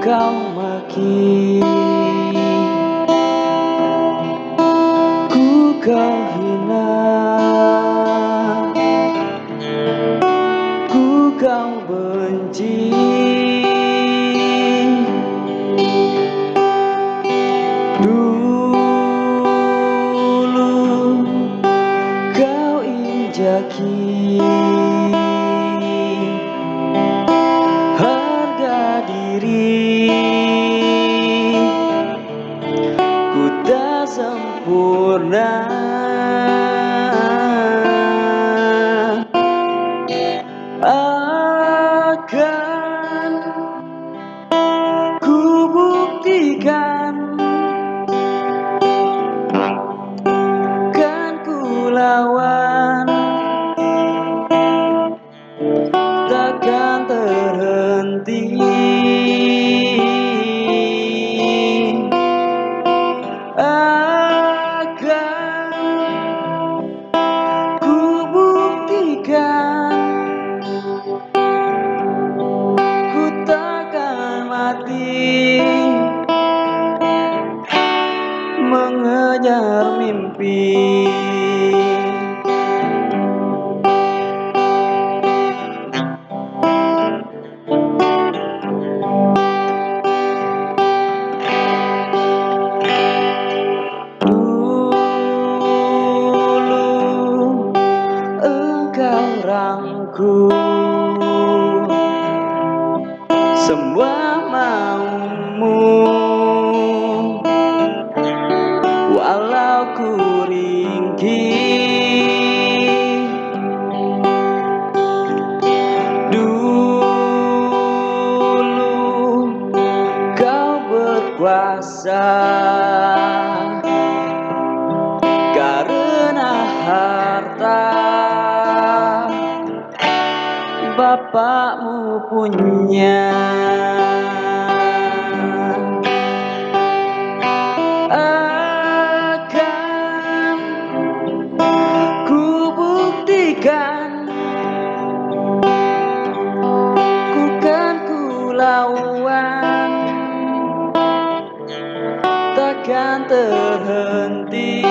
Kau maki Ku kau harga diri. Ku tak sempurna. Akan mimpi rangkul semua berkuasa. Karena harta bapakmu punya terhenti.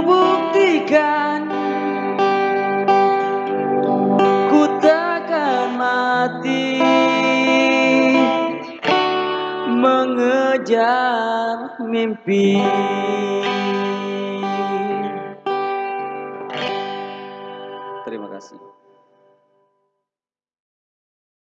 Buktikan Ku takkan mati. Mengejar mimpi. Terima kasih